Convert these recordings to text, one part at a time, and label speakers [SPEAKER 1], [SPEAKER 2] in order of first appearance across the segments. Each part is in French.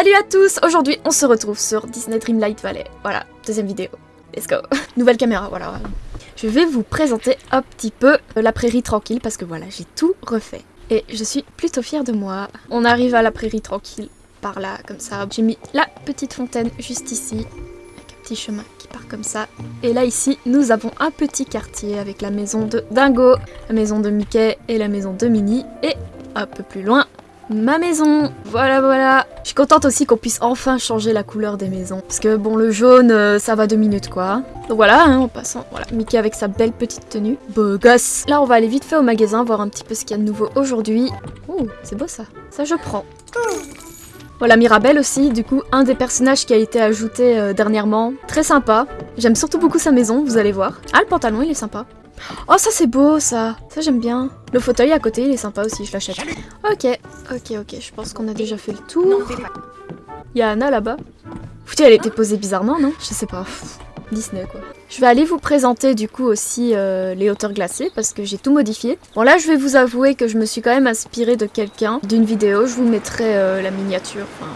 [SPEAKER 1] Salut à tous Aujourd'hui, on se retrouve sur Disney Dreamlight Valley. Voilà, deuxième vidéo. Let's go Nouvelle caméra, voilà. Je vais vous présenter un petit peu la prairie tranquille parce que voilà, j'ai tout refait. Et je suis plutôt fière de moi. On arrive à la prairie tranquille par là, comme ça. J'ai mis la petite fontaine juste ici, avec un petit chemin qui part comme ça. Et là, ici, nous avons un petit quartier avec la maison de Dingo, la maison de Mickey et la maison de Minnie. Et un peu plus loin, ma maison. Voilà, voilà. Je suis contente aussi qu'on puisse enfin changer la couleur des maisons. Parce que bon, le jaune, euh, ça va deux minutes, quoi. Donc voilà, hein, en passant, voilà, Mickey avec sa belle petite tenue. Beau gosse. Là, on va aller vite fait au magasin, voir un petit peu ce qu'il y a de nouveau aujourd'hui. Oh, c'est beau ça. Ça, je prends. Voilà, Mirabelle aussi, du coup, un des personnages qui a été ajouté euh, dernièrement. Très sympa. J'aime surtout beaucoup sa maison, vous allez voir. Ah, le pantalon, il est sympa. Oh, ça c'est beau, ça. Ça, j'aime bien. Le fauteuil à côté, il est sympa aussi, je l'achète. Ok, ok, ok, je pense qu'on a déjà fait le tour. Il y a Anna là-bas. Putain, elle était posée bizarrement, non? Je sais pas. Disney, quoi. Je vais aller vous présenter, du coup, aussi euh, les hauteurs glacées, parce que j'ai tout modifié. Bon, là, je vais vous avouer que je me suis quand même inspirée de quelqu'un, d'une vidéo. Je vous mettrai euh, la miniature, enfin,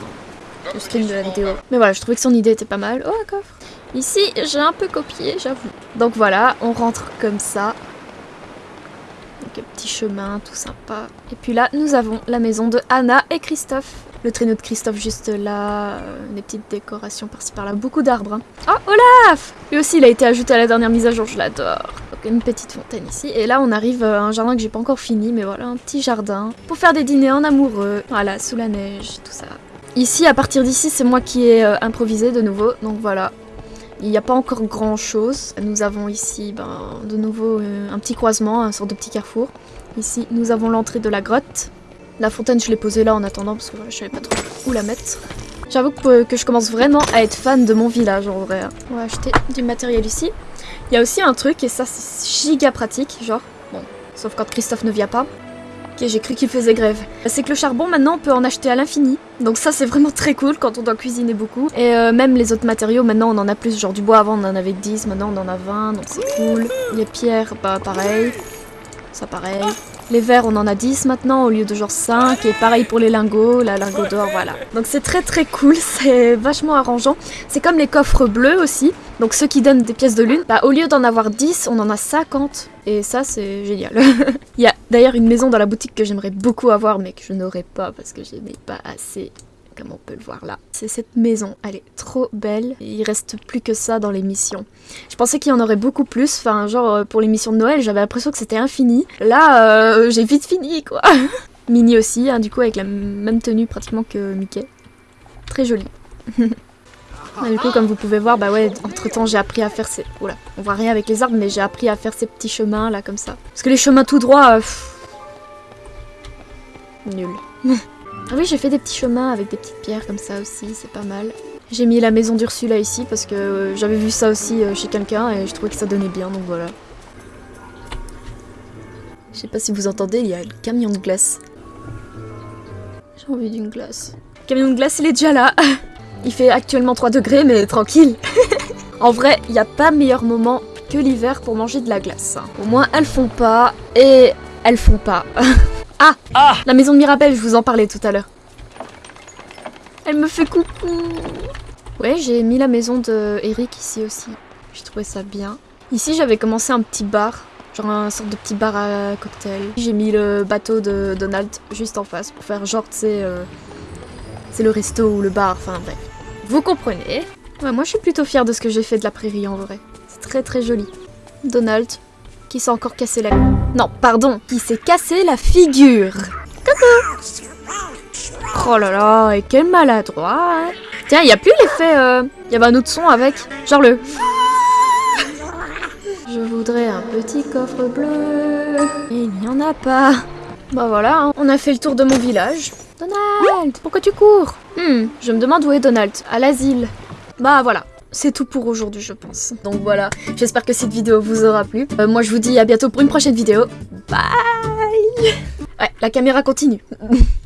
[SPEAKER 1] le stream de la vidéo. Mais voilà, je trouvais que son idée était pas mal. Oh, un coffre Ici, j'ai un peu copié, j'avoue. Donc voilà, on rentre comme ça. Donc un petit chemin, tout sympa. Et puis là, nous avons la maison de Anna et Christophe. Le traîneau de Christophe juste là, euh, des petites décorations par-ci par-là, beaucoup d'arbres. Hein. Oh, Olaf Lui aussi, il a été ajouté à la dernière mise à jour, je l'adore. Donc une petite fontaine ici. Et là, on arrive à un jardin que j'ai pas encore fini, mais voilà, un petit jardin. Pour faire des dîners en amoureux, voilà, sous la neige, tout ça. Ici, à partir d'ici, c'est moi qui ai euh, improvisé de nouveau, donc voilà. Il n'y a pas encore grand chose. Nous avons ici ben, de nouveau euh, un petit croisement, un sort de petit carrefour. Ici, nous avons l'entrée de la grotte. La fontaine, je l'ai posée là en attendant parce que je savais pas trop où la mettre. J'avoue que, je commence vraiment à être fan de mon village en vrai. On va acheter du matériel ici. Il y a aussi un truc, et ça c'est giga pratique, genre, bon, sauf quand Christophe ne vient pas. Ok, j'ai cru qu'il faisait grève. C'est que le charbon, maintenant, on peut en acheter à l'infini. Donc ça, c'est vraiment très cool quand on doit cuisiner beaucoup. Et euh, même les autres matériaux, maintenant, on en a plus. Genre du bois, avant, on en avait 10. Maintenant, on en a 20, donc c'est cool. Les pierres, bah, pareil. Ça, pareil. Les verres, on en a 10 maintenant au lieu de genre 5. Et pareil pour les lingots, la lingot d'or, voilà. Donc c'est très très cool, c'est vachement arrangeant. C'est comme les coffres bleus aussi. Donc ceux qui donnent des pièces de lune, bah au lieu d'en avoir 10, on en a 50. Et ça, c'est génial. Il y a d'ailleurs une maison dans la boutique que j'aimerais beaucoup avoir, mais que je n'aurais pas parce que je n'ai pas assez comme on peut le voir là. C'est cette maison, elle est trop belle. Il reste plus que ça dans les missions. Je pensais qu'il y en aurait beaucoup plus, enfin genre euh, pour les missions de Noël, j'avais l'impression que c'était infini. Là, euh, j'ai vite fini quoi. Minnie aussi, hein, du coup avec la même tenue pratiquement que Mickey. Très jolie. du coup, comme vous pouvez voir, bah ouais, entre temps j'ai appris à faire ces... Oula, on voit rien avec les arbres, mais j'ai appris à faire ces petits chemins là, comme ça. Parce que les chemins tout droits... Euh, Nul. Ah oui, j'ai fait des petits chemins avec des petites pierres comme ça aussi, c'est pas mal. J'ai mis la maison d'Ursula ici parce que euh, j'avais vu ça aussi euh, chez quelqu'un et je trouvais que ça donnait bien, donc voilà. Je sais pas si vous entendez, il y a le camion de glace. J'ai envie d'une glace. Le camion de glace, il est déjà là Il fait actuellement 3 degrés, mais tranquille En vrai, il n'y a pas meilleur moment que l'hiver pour manger de la glace. Au moins, elles font pas, et elles font pas. Ah, ah La maison de Mirabelle, je vous en parlais tout à l'heure. Elle me fait coucou Ouais, j'ai mis la maison de Eric ici aussi. J'ai trouvé ça bien. Ici, j'avais commencé un petit bar. Genre un sorte de petit bar à cocktail. J'ai mis le bateau de Donald juste en face pour faire genre, tu sais, euh, c'est le resto ou le bar, enfin bref. Vous comprenez Ouais, moi je suis plutôt fière de ce que j'ai fait de la prairie en vrai. C'est très très joli. Donald, qui s'est encore cassé la... Non, pardon, qui s'est cassé la figure. Oh là là, et quel maladroit. Tiens, il n'y a plus l'effet... Euh, il y avait un autre son avec, genre le... Je voudrais un petit coffre bleu. Il n'y en a pas. Bah voilà, hein. on a fait le tour de mon village. Donald, pourquoi tu cours? Hmm, je me demande où est Donald. À l'asile. Bah voilà, c'est tout pour aujourd'hui, je pense. Donc voilà, j'espère que cette vidéo vous aura plu. Euh, moi, je vous dis à bientôt pour une prochaine vidéo. Bye Ouais, la caméra continue.